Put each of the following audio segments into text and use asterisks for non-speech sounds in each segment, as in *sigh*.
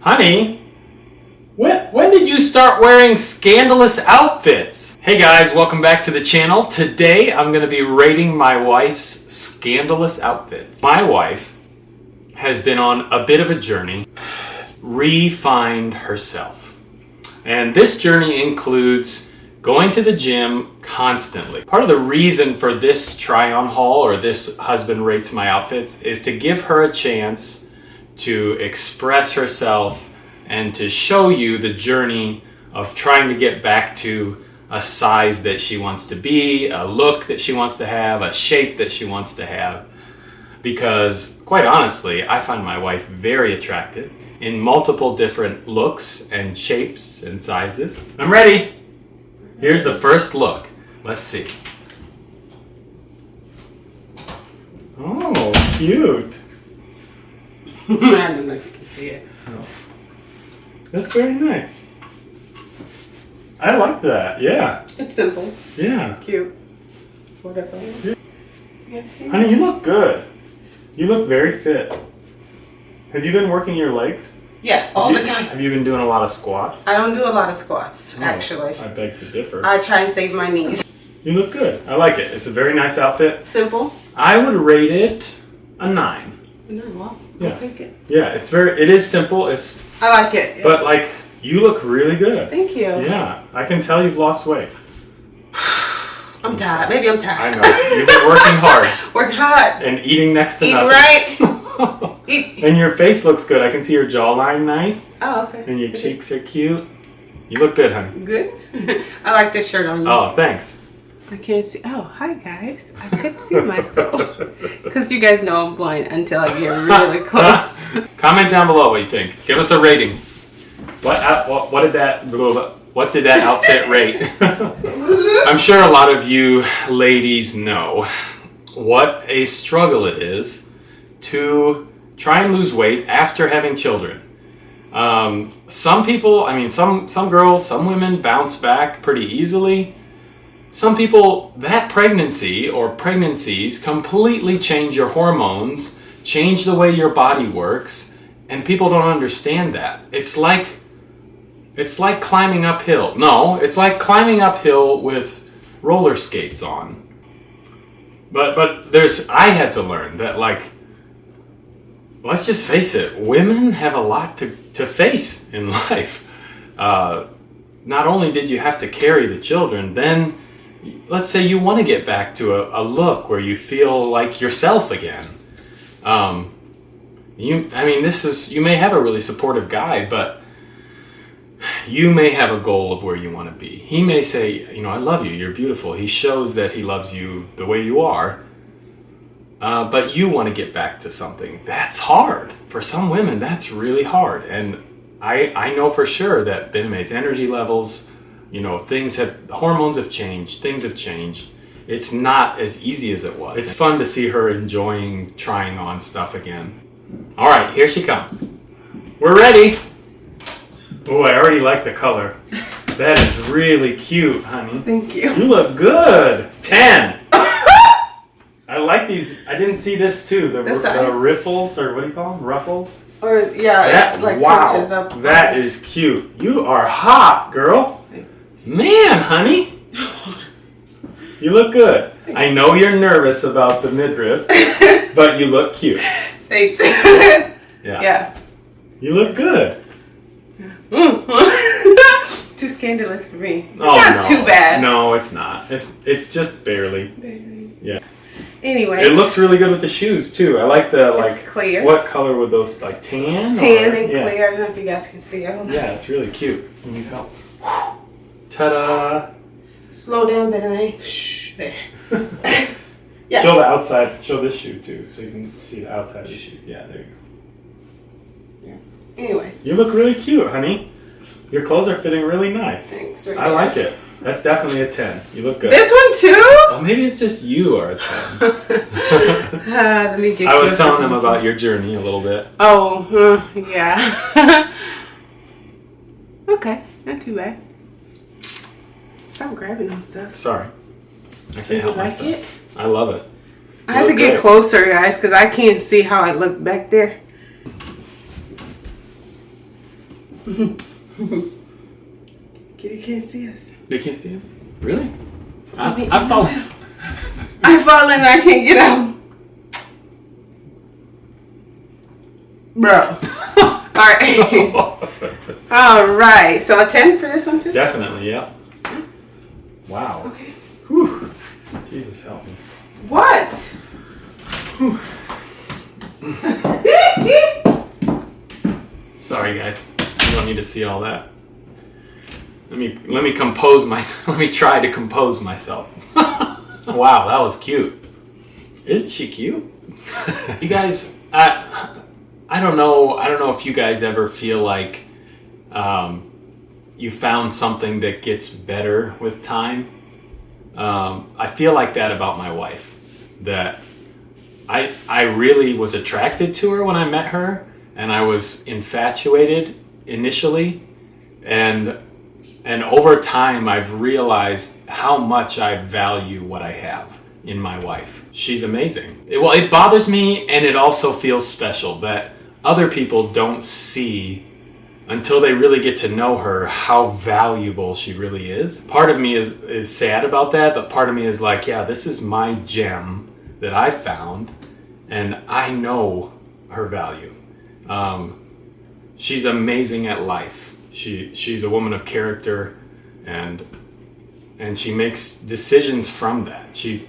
Honey, when, when did you start wearing scandalous outfits? Hey guys, welcome back to the channel. Today I'm going to be rating my wife's scandalous outfits. My wife has been on a bit of a journey, refined herself. And this journey includes going to the gym constantly. Part of the reason for this try on haul or this husband rates my outfits is to give her a chance to express herself and to show you the journey of trying to get back to a size that she wants to be, a look that she wants to have, a shape that she wants to have. Because, quite honestly, I find my wife very attractive in multiple different looks and shapes and sizes. I'm ready! Here's the first look. Let's see. Oh, cute. I don't know if you can see it. Oh. That's very nice. I like that. Yeah. It's simple, Yeah. cute, whatever. Yeah. You ever seen Honey, you look good. You look very fit. Have you been working your legs? Yeah, all Have the time. Have you been doing a lot of squats? I don't do a lot of squats, Oh, actually. I beg to differ. I try and save my knees. You look good. I like it. It's a very nice outfit. Simple. I would rate it a nine. No, well, Yeah. I'll take it. Yeah, it's very. It is simple. It's I like it. but like you look really good. Thank you. Yeah, I can tell you've lost weight. *sighs* I'm tired. Maybe I'm tired. I know you've been working hard *laughs* working hard. and eating next to Eat nothing. right. *laughs* Eat. and your face looks good. I can see your jawline nice, Oh, okay. and your cheeks are cute. You look good, honey. Good. *laughs* I like this shirt on you. Oh, thanks. I can't see. Oh, hi guys. I couldn't see myself *laughs* because you guys know I'm blind until I get really *laughs* close. Comment down below what you think. Give us a rating. What out- what, what did that what did that outfit rate? *laughs* I'm sure a lot of you ladies know what a struggle it is to try and lose weight after having children. Um, some people, I mean, some some girls, some women bounce back pretty easily. Some people, that pregnancy or pregnancies completely change your hormones, change the way your body works, and people don't understand that. It's like it's like climbing uphill. No, it's like climbing uphill with roller skates on. But but there's I had to learn that like let's just face it, women have a lot to, to face in *laughs* life. Uh, not only did you have to carry the children, then let's say you want to get back to a, a look where you feel like yourself again. Um, you, I mean, this is you may have a really supportive guy, but you may have a goal of where you want to be. He may say, you know, I love you, you're beautiful. He shows that he loves you the way you are. Uh, but you want to get back to something. That's hard. For some women, that's really hard. And I, I know for sure that Bename's energy levels, you know, things have, hormones have changed, things have changed. It's not as easy as it was. It's fun to see her enjoying trying on stuff again. All right, here she comes. We're ready. Oh, I already like the color. That is really cute, honey. Thank you. You look good. 10. *laughs* I like these. I didn't see this too. The, This the riffles, or what do you call them? Ruffles? Or yeah, That, it, like wow. up. That is cute. You are hot, girl. Thanks. Man, honey. *laughs* You look good. I know you're nervous about the midriff, *laughs* but you look cute. Thanks. Yeah. yeah. You look good. Mm. *laughs* too scandalous for me. It's Oh, not no. too bad. No, it's not. It's it's just barely. Yeah. Anyway, It looks really good with the shoes too. I like the like. it's clear. What color would those like tan? Tan or- and yeah. clear. I don't know if you guys can see. I don't know. Yeah, it's really cute. You need help. Ta-da! Slow down, better Shh. There. Yeah. *laughs* Show the outside. Show this shoe too, so you can see the outside of the shoe. Yeah, there you go. Yeah. Anyway, You look really cute, honey. Your clothes are fitting really nice. thanks. For I like it. That's definitely a ten. You look good. This one too. Well, maybe it's just you are a ten. Ah, *laughs* let me get. I was telling them about your journey a little bit. Oh, uh, yeah. *laughs* okay, not too bad. Stop grabbing on stuff. Sorry. I can't you help like myself. it? I love it. I have to get closer, guys, because I can't see how I look back there. *laughs* Kitty can't see us. They can't see us. Really? I, I thought. I fall in and *laughs* I can't get out. Bro. *laughs* Alright. Alright. So a 10 for this one too? Definitely, yeah. Wow. Okay. Whew. Jesus help me. What? Sorry, guys. You don't need to see all that. Let me let me compose myself. *laughs* Let me try to compose myself. *laughs* wow, that was cute. Isn't she cute? *laughs* you guys, I I don't know. I don't know if you guys ever feel like um, you found something that gets better with time. Um, I feel like that about my wife. That I I really was attracted to her when I met her, and I was infatuated initially, and and over time I've realized how much I value what I have in my wife. She's amazing. It- well, it bothers me, and it also feels special that other people don't see until they really get to know her how valuable she really is. Part of me is is sad about that, but part of me is like, yeah, this is my gem that I found, and I know her value. Um, she's amazing at life. She she's a woman of character, and and she makes decisions from that. She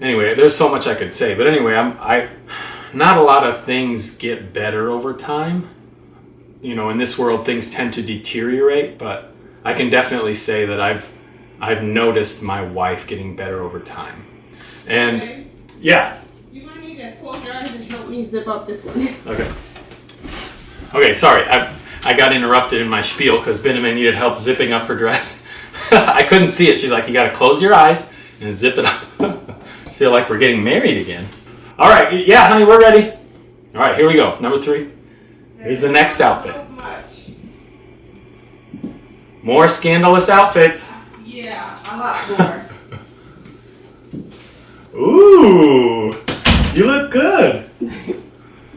anyway. There's so much I could say, but anyway, I'm I. Not a lot of things get better over time you know in this world things tend to deteriorate but i can definitely say that i've i've noticed my wife getting better over time. And yeah. You might need to close your eyes and help me zip up this one. *laughs* okay. Okay sorry i i got interrupted in my spiel because benjamin needed help zipping up her dress. *laughs* I couldn't see it. She's like you got to close your eyes and zip it up. I *laughs* feel like we're getting married again. All right yeah honey we're ready. All right here we go. Number three here's the next outfit more scandalous outfits Yeah, a lot more. *laughs* Ooh, you look good.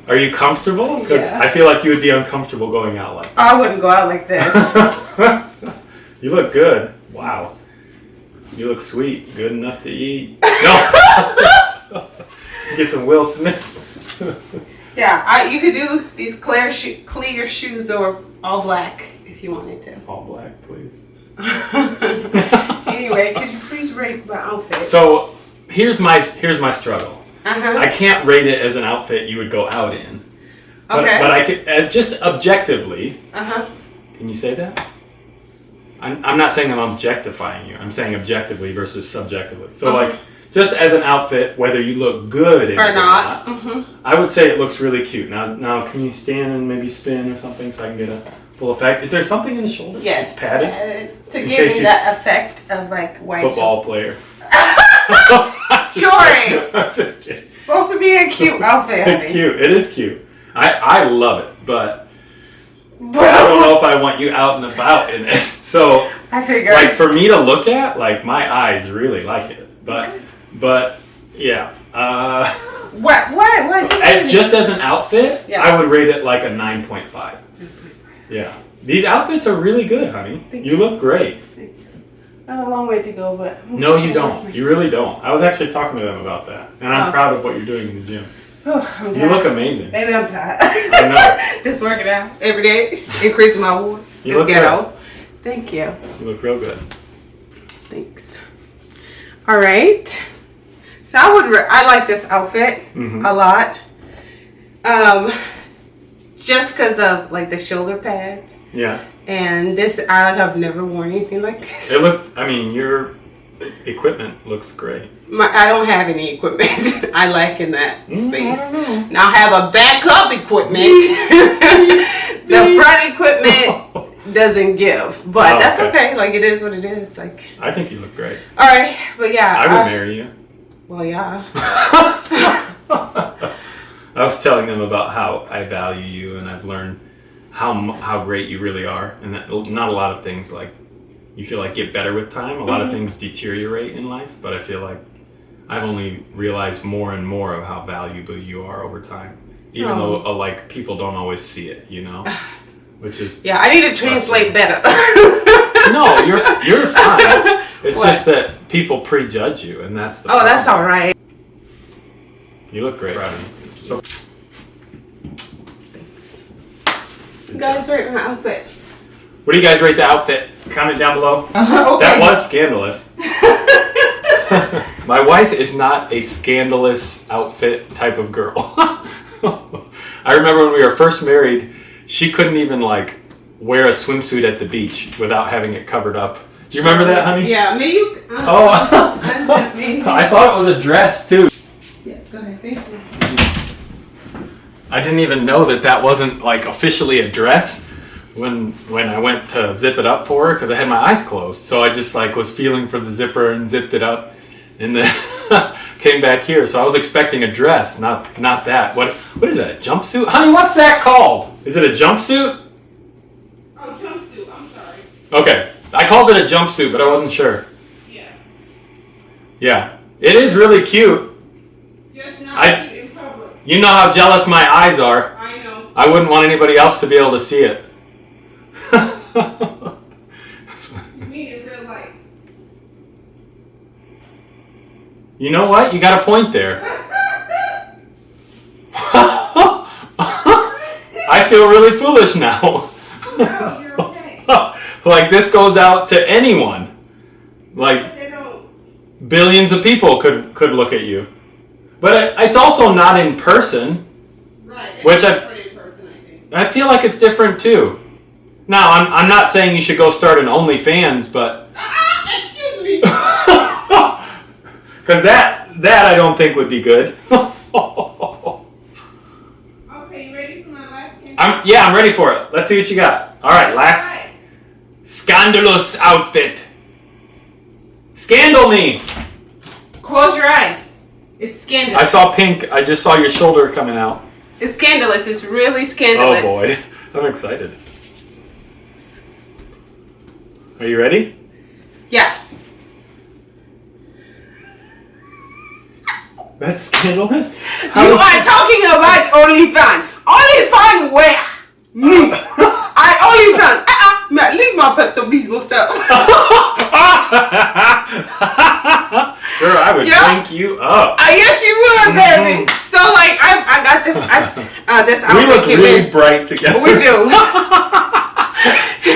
Are you comfortable? Because Yeah. I feel like you would be uncomfortable going out like I wouldn't go out like this. *laughs* you look good. Wow. You look sweet. Good enough to eat. No. *laughs* Get some Will Smith. Yeah, I, you could do these clear sho- clear shoes or all black if you wanted to. All black, please. *laughs* *laughs* anyway, could you please rate my outfit? So here's my here's my struggle. Uh-huh. I can't rate it as an outfit you would go out in. But, Okay. but I could uh, just objectively. Uh-huh. Can you say that? I'm, I'm not saying I'm objectifying you. I'm saying objectively versus subjectively. So, Uh-huh. like, just as an outfit, whether you look good Or not. not, Mm-hmm. I would say it looks really cute. Now, now, can you stand and maybe spin or something so I can get a full effect? Is there something in the shoulder? Yes. It's padded. padded. To In give me that effect of like white. Football player. *laughs* *laughs* Jory! *laughs* just kidding. Supposed to be a cute outfit. It's honey. cute. It is cute. I, I love it, but I don't know if I want you out and about in it. So, I figured. like for me to look at, like my eyes really like it. But but yeah. Uh what? What? What? Just, and just as an outfit, Yeah. I would rate it like a nine point five. Yeah. These outfits are really good, honey. Thank You look great. I have a long way to go, but I'm No, you don't. You really don't. I was actually talking to them about that. And I'm Oh. proud of what you're doing in the gym. *sighs* Oh, You look amazing. Maybe I'm tired. I know. *laughs* just working out every day, *laughs* increasing my ward. You Just look get good. Thank you. You look real good. Thanks. All right. So I would. I like this outfit Mhm. a lot. Um, just because of like the shoulder pads Yeah. and this. I. I've never worn anything like this. It look I mean, your equipment looks great. My, I don't have any equipment. *laughs* I lack in that Mm, space. I don't know. Now I have a backup equipment. *laughs* the front equipment *laughs* doesn't give, but Oh, that's okay. okay. Like it is what it is. Like I think you look great. all right, but yeah. I would I- marry you. Well, yeah. *laughs* I was telling them about how I value you, and I've learned how how great you really are, and that not a lot of things like you feel like get better with time. A lot of Mhm. things deteriorate in life, but I feel like I've only realized more and more of how valuable you are over time, even Oh. though uh, like people don't always see it, you know. *sighs* which is Yeah, I need to translate better. *laughs* no, you're you're fine. *laughs* It's What? just that people prejudge you, and that's the. Oh, that's all right. You look great. Proud of you. So, You guys rate my outfit. what do you guys rate the outfit? Comment down below. *laughs* okay. That was scandalous. *laughs* My wife is not a scandalous outfit type of girl. *laughs* I remember when we were first married, she couldn't even like wear a swimsuit at the beach without having it covered up. Do you remember that, honey? Yeah, me. You, uh, Oh, *laughs* That's me. *laughs* I thought it was a dress too. Yeah, go ahead. Thank you. I didn't even know that that wasn't like officially a dress when when I went to zip it up for her because I had my eyes closed. So I just like was feeling for the zipper and zipped it up, and then *laughs* came back here. So I was expecting a dress, not not that. What what is that? A jumpsuit, honey? What's that called? Is it a jumpsuit? Oh, jumpsuit. I'm sorry. Okay, I called it a jumpsuit, but I wasn't sure. Yeah. Yeah, it is really cute. Just not I- in public. You know how jealous my eyes are. I know. I wouldn't want anybody else to be able to see it. *laughs* Me in real life. you know what? You got a point there. *laughs* *laughs* I feel really foolish now. No, you're okay. like this goes out to anyone. Like billions of people could could look at you. But it, it's also not in person. Right. Which I- in person, I think. I feel like it's different too. Now, I'm, I'm not saying you should go start an OnlyFans, but Ah, excuse me. *laughs* because that that I don't think would be good. okay, you ready for my last game? *laughs* I'm yeah, I'm ready for it. Let's see what you got. All right, last. Scandalous outfit. Scandal me. Close your eyes. It's scandalous. I saw pink. I just saw your shoulder coming out. It's scandalous. It's really scandalous. Oh boy, *laughs* I'm excited. Are you ready? Yeah. That's scandalous. you are talking about OnlyFans. OnlyFans where? *laughs* Me. I OnlyFans. Leave my pet to business self. *laughs* *laughs* Girl, I would Yeah. drink you up. Uh, yes, you would, baby. So, like, I, I got this. I, uh, this Mm-hmm. We outfit look really bright together. We do.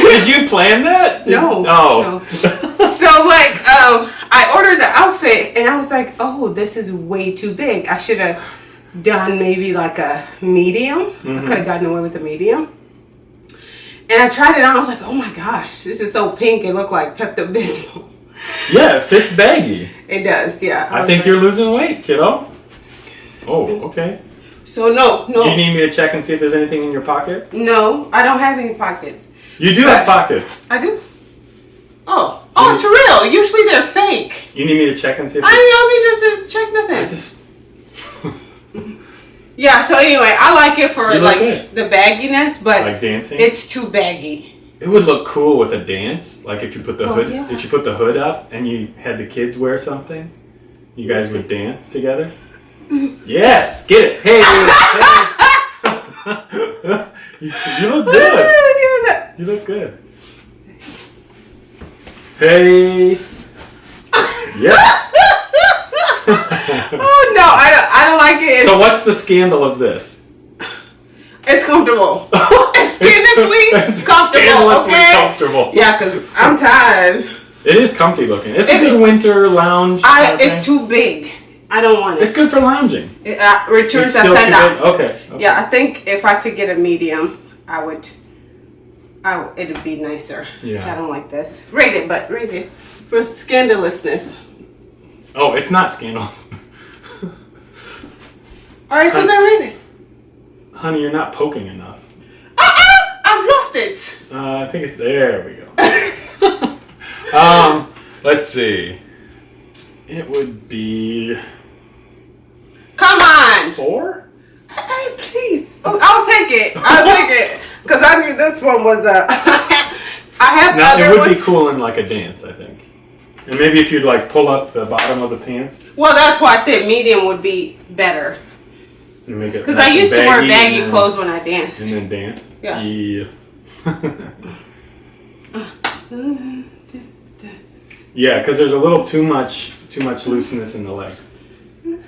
Did you plan that? *laughs* No, Oh. So, like, um, I ordered the outfit, and I was like, "Oh, this is way too big. I should have done maybe like a medium. Mm-hmm. I could have gotten away with a medium." And I tried it on. I was like, "Oh my gosh, this is so pink. It looked like Pepto Bismol." *laughs* yeah, it fits baggy. It does, yeah. I was think like- you're losing weight, kiddo. Oh, okay. So no, no, You need me to check and see if there's anything in your pockets? no. I don't have any pockets. You do have pockets. I do. Oh, oh, it's real. Usually they're fake. You need me to check and see if I don't need you to check nothing. Yeah, so anyway, I like it for like good. the bagginess, but like dancing. it's too baggy. It would look cool with a dance, like if you put the hood, yeah. if you put the hood up and you had the kids wear something, you guys would dance together. *laughs* yes, get it. Hey, hey. *laughs* you, you look good. You look good. Hey. *laughs* Yeah. Oh no, I don't. I don't like it. It's, so what's the scandal of this? it's comfortable. *laughs* it's scandalously *laughs* comfortable, scandalously okay? comfortable. Yeah, cause I'm tired. It is comfy looking. It's a good winter lounge. I it's thing. too big. I don't want it. It's good for lounging. It uh, returns It's too send big. out. Okay. okay. Yeah, I think if I could get a medium, I would. I it'd be nicer. Yeah. I don't like this. Rate it, but rate it for scandalousness. Oh, it's not scandalous. All right, so then rate it. Honey, you're not poking enough. Ah, I've lost it. Uh, I think it's there. We go. *laughs* um, let's see. It would be Come on. four. Hey, please. *laughs* Oh, I'll take it. I'll take it. *laughs* Because I knew this one was a. I have Now other it would ones. be cool in like a dance, I think. And maybe if you'd like pull up the bottom of the pants Well, that's why I said medium would be better. and make it. Because nice I used to wear baggy then- clothes when I danced. And then dance. Yeah. Yeah. *laughs* yeah, because there's a little too much too much looseness in the legs. You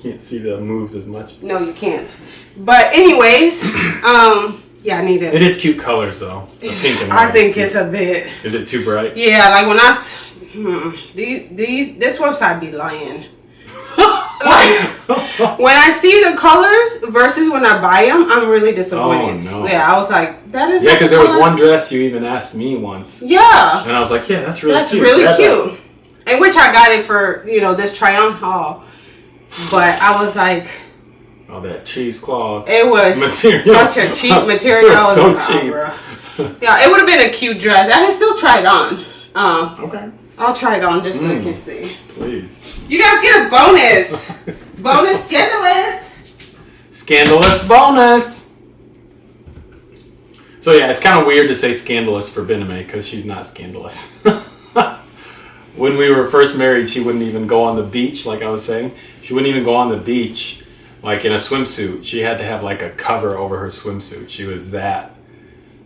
can't see the moves as much. No, you can't. But anyways, um, yeah, I need It it. is cute colors though. *sighs* Pink and I think it's a bit. Is it too bright? Yeah, like when I hmm, these these this website be lying. *laughs* Like, when I see the colors versus when I buy them, I'm really disappointed. Oh, no. Yeah, I was like, that is. yeah, because the there was one dress you even asked me once, Yeah, and I was like, yeah, that's really that's cute. really Grab that. cute. And which I got it for you know this try on haul, but I was like, Oh, that cheesecloth. it was Material. such a cheap *laughs* material. So oh, cheap. bruh. Yeah, it would have been a cute dress. I can still try it on. Um, Okay, I'll try it on just so you Mm. can see. please. You guys get a bonus. *laughs* bonus scandalous. Scandalous bonus. So yeah, it's kind of weird to say scandalous for Bename because she's not scandalous. *laughs* when we were first married, she wouldn't even go on the beach, like I was saying. She wouldn't even go on the beach, like in a swimsuit. She had to have like a cover over her swimsuit. She was that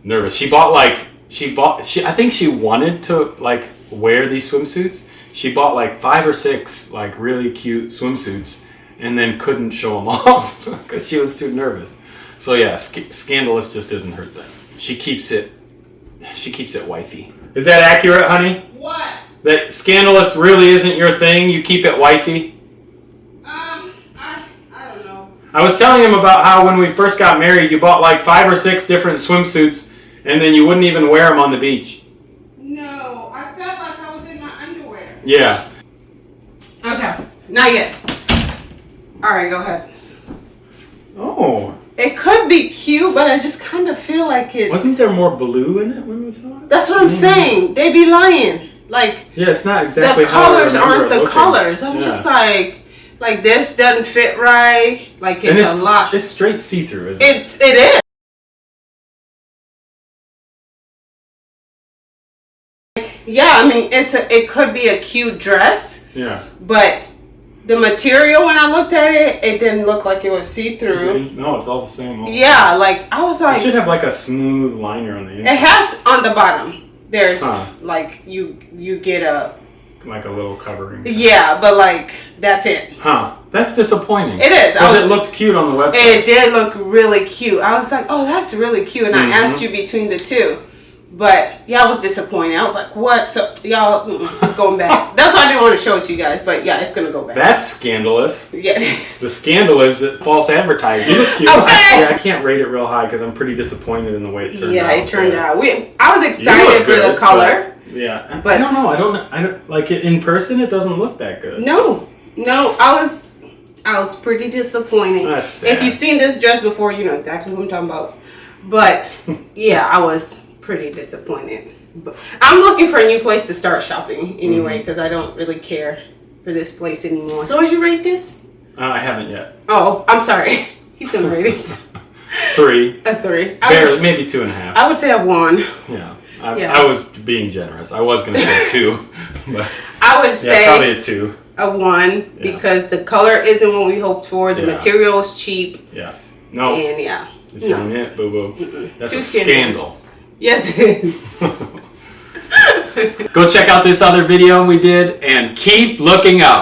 nervous. She bought like she bought she I think she wanted to like wear these swimsuits. She bought like five or six like really cute swimsuits and then couldn't show them *laughs* off because she was too nervous. So yeah, sc- scandalous just isn't her thing. She keeps it she keeps it wifey. Is that accurate, honey? What? That scandalous really isn't your thing. You keep it wifey. Um, I I don't know. I was telling him about how when we first got married, you bought like five or six different swimsuits, and then you wouldn't even wear them on the beach. No, I felt like I was in my underwear. Yeah. Okay, not yet. All right, go ahead. Oh, It could be cute, but I just kind of feel like it's. wasn't there more blue in it when we saw it? That's what I'm mm-hmm. saying. They'd be lying. Like Yeah, it's not exactly. the how I colors aren't the looking. colors. I'm Yeah. just like, like this doesn't fit right. Like it's, it's a lot. It's straight see through, isn't it? It it is. Yeah, I mean it's a it could be a cute dress, Yeah. but the material when I looked at it, it didn't look like it was see through. No, it's all the same. all- Yeah, like I was like It should have like a smooth liner on the it has on the bottom. There's Huh. like you you get a like a little covering. yeah, but like that's it. Huh? That's disappointing. It is. Because it looked cute on the website. It did look really cute. I was like, oh, that's really cute. And Mhm. I asked you between the two. But yeah, I was disappointed. I was like, what? So y'all, it's going back. *laughs* that's why I didn't want to show it to you guys. But yeah, it's gonna go back. That's scandalous. yeah. The scandal is that false advertising. *laughs* Okay. I, I can't rate it real high because I'm pretty disappointed in the way it turned yeah, out. Yeah, it turned out. We, I was excited for good, the color. But- yeah, But- I don't know. I don't. I don't like it in person. It doesn't look that good. No, no, I was, I was pretty disappointed. That's sad. If you've seen this dress before, you know exactly what I'm talking about. But *laughs* yeah, I was pretty disappointed. But I'm looking for a new place to start shopping anyway Mm-hmm. because I don't really care for this place anymore. So would you rate this? Uh, I haven't yet. Oh, I'm sorry. *laughs* He's gonna rate it Three, a three. I barely, would, maybe two and a half. I would say a one. yeah. I, Yeah. I was being generous. I was gonna say two, *laughs* but I would yeah, say probably a two. a one Yeah. because the color isn't what we hoped for. The Yeah. material is cheap, Yeah. No, and yeah, it's no. it, boo boo. That's Too a scandal. Yes, it is. *laughs* Go check out this other video we did and keep looking up.